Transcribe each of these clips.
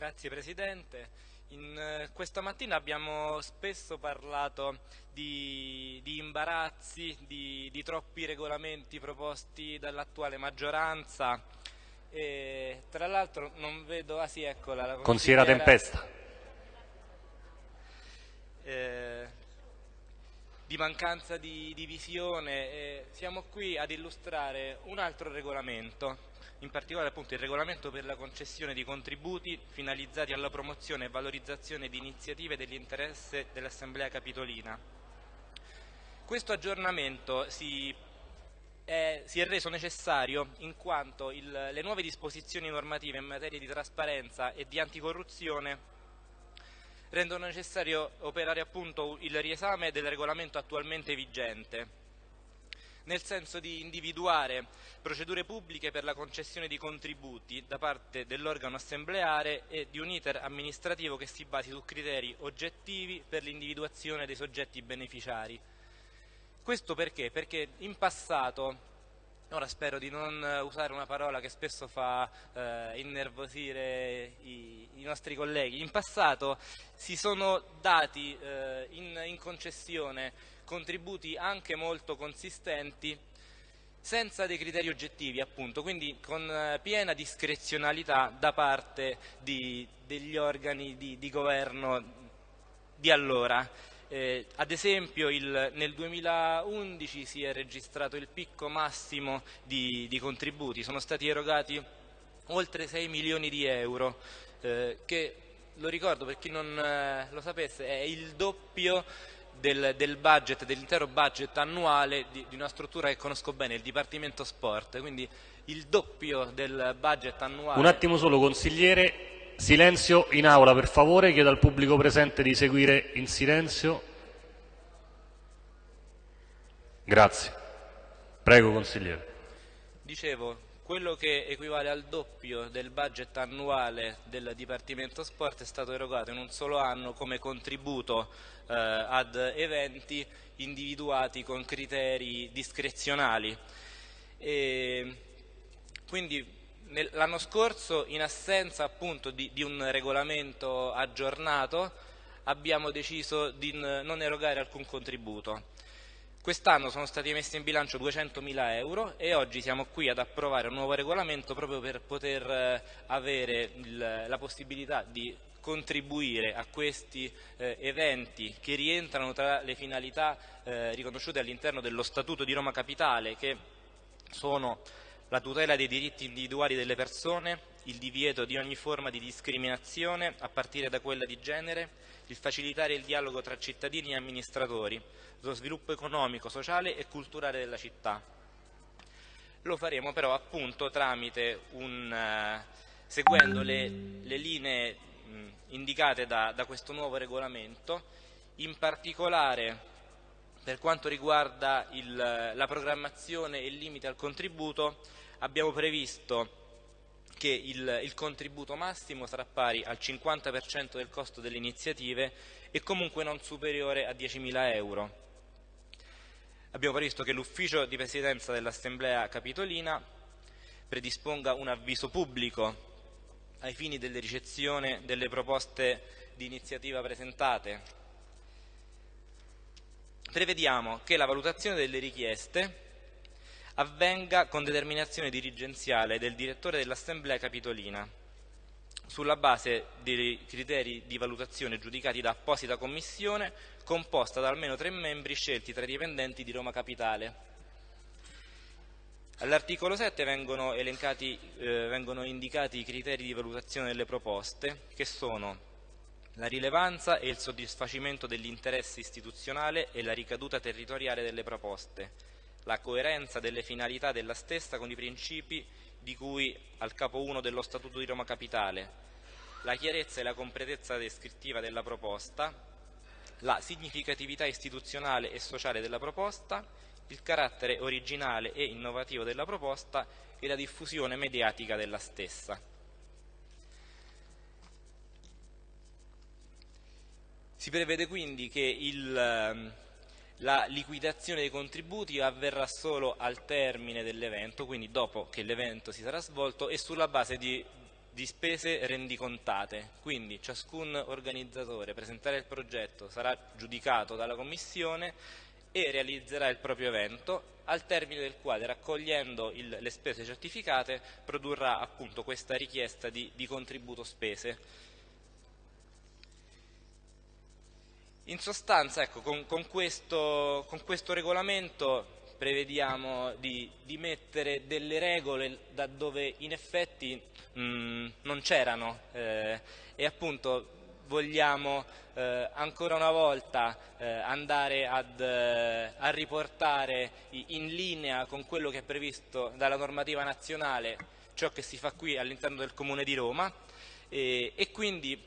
Grazie Presidente. In, eh, questa mattina abbiamo spesso parlato di, di imbarazzi, di, di, troppi regolamenti proposti dall'attuale maggioranza e tra l'altro non vedo, ah sì eccola la consigliera Tempesta. Eh, di mancanza di, di visione, eh, siamo qui ad illustrare un altro regolamento in particolare appunto il regolamento per la concessione di contributi finalizzati alla promozione e valorizzazione di iniziative dell'interesse dell'Assemblea Capitolina. Questo aggiornamento si è, si è, reso necessario in quanto il, le nuove disposizioni normative in materia di trasparenza e di anticorruzione rendono necessario operare appunto il riesame del regolamento attualmente vigente nel senso di individuare procedure pubbliche per la concessione di contributi da parte dell'organo assembleare e di un iter amministrativo che si basi su criteri oggettivi per l'individuazione dei soggetti beneficiari. Questo perché? Perché in passato Ora spero di non usare una parola che spesso fa eh, innervosire i, i, nostri colleghi. In passato si sono dati eh, in, in concessione contributi anche molto consistenti senza dei criteri oggettivi appunto, quindi con eh, piena discrezionalità da parte di, degli organi di, di, governo di allora. Eh, ad esempio il, nel 2011 si è registrato il picco massimo di, di contributi, sono stati erogati oltre 6 milioni di euro, eh, che lo ricordo per chi non eh, lo sapesse è il doppio del, del budget, dell'intero budget annuale di, di, una struttura che conosco bene, il Dipartimento Sport, quindi il doppio del budget annuale. Un attimo solo, consigliere, silenzio in aula per favore, chiedo al pubblico presente di seguire in silenzio. Grazie. Prego, consigliere. Dicevo, quello che equivale al doppio del budget annuale del Dipartimento Sport è stato erogato in un solo anno come contributo eh, ad eventi individuati con criteri discrezionali. E quindi l'anno scorso, in assenza appunto di, di un regolamento aggiornato, abbiamo deciso di non erogare alcun contributo. Quest'anno sono stati messi in bilancio 200.000 euro e oggi siamo qui ad approvare un nuovo regolamento proprio per poter eh, avere il, la possibilità di contribuire a questi eh, eventi che rientrano tra le finalità eh, riconosciute all'interno dello Statuto di Roma Capitale che sono la tutela dei diritti individuali delle persone, il divieto di ogni forma di discriminazione a partire da quella di genere, il facilitare il dialogo tra cittadini e amministratori, lo sviluppo economico, sociale e culturale della città. Lo faremo però appunto tramite un, uh, seguendo le, le linee mh, indicate da, da questo nuovo regolamento, in particolare per quanto riguarda il, la programmazione e il limite al contributo abbiamo previsto che il, il contributo massimo sarà pari al 50% del costo delle iniziative e comunque non superiore a 10.000 euro. Abbiamo previsto che l'ufficio di presidenza dell'Assemblea Capitolina predisponga un avviso pubblico ai fini della ricezione delle proposte di iniziativa presentate. Prevediamo che la valutazione delle richieste avvenga con determinazione dirigenziale del direttore dell'Assemblea Capitolina, sulla base dei criteri di valutazione giudicati da apposita commissione composta da almeno tre membri scelti tra i dipendenti di Roma Capitale. All'articolo 7 vengono, elencati, eh, vengono indicati i criteri di valutazione delle proposte, che sono la rilevanza e il soddisfacimento dell'interesse istituzionale e la ricaduta territoriale delle proposte, la coerenza delle finalità della stessa con i principi di cui al capo 1 dello Statuto di Roma Capitale, la chiarezza e la completezza descrittiva della proposta, la significatività istituzionale e sociale della proposta, il carattere originale e innovativo della proposta e la diffusione mediatica della stessa. Si prevede quindi che il, ehm, la liquidazione dei contributi avverrà solo al termine dell'evento, quindi dopo che l'evento si sarà svolto e sulla base di di spese rendicontate, quindi ciascun organizzatore presenterà il progetto, sarà giudicato dalla Commissione e realizzerà il proprio evento, al termine del quale, raccogliendo il, le spese certificate, produrrà appunto questa richiesta di, di contributo spese. In sostanza, ecco, con, con, questo, con questo regolamento prevediamo di, di, mettere delle regole da dove in effetti mh, non c'erano. Eh, e appunto vogliamo eh, ancora una volta eh, andare ad, eh, a riportare in linea con quello che è previsto dalla normativa nazionale ciò che si fa qui all'interno del Comune di Roma. E, e quindi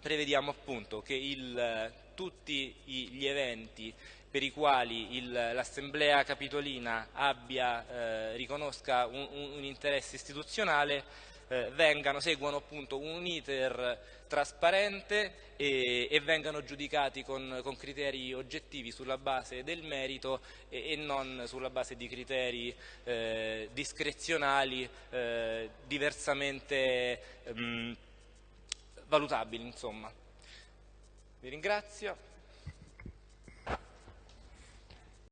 prevediamo appunto che il, tutti gli eventi per i quali l'Assemblea Capitolina abbia, eh, riconosca un, un, interesse istituzionale eh, vengano, seguano appunto un iter trasparente e, e vengano giudicati con, con, criteri oggettivi sulla base del merito e, e non sulla base di criteri eh, discrezionali eh, diversamente mh, valutabili. Insomma. Vi ringrazio.